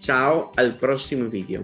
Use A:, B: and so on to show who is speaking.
A: Ciao al prossimo video.